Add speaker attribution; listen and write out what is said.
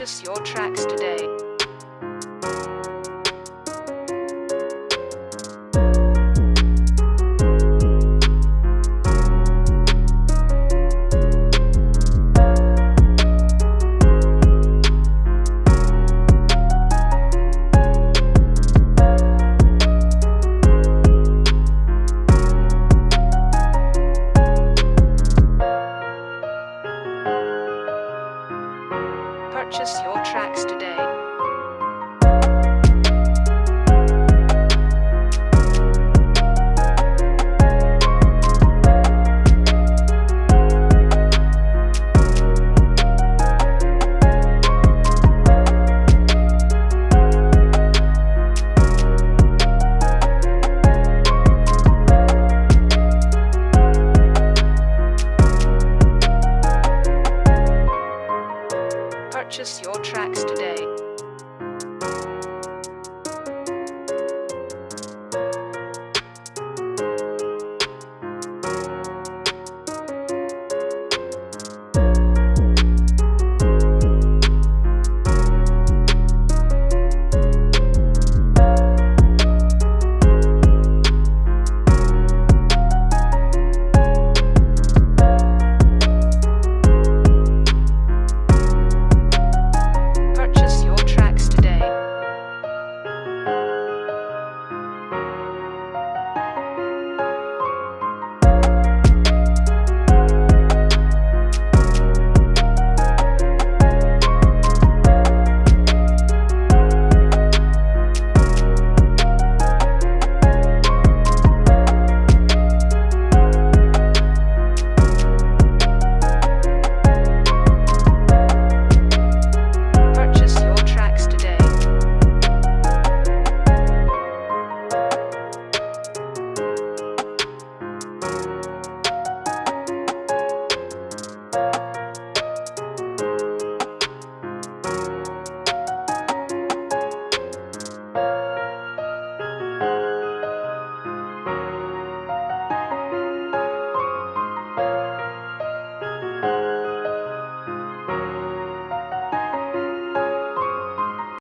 Speaker 1: Purchase your tracks today. Purchase your Purchase your tracks today.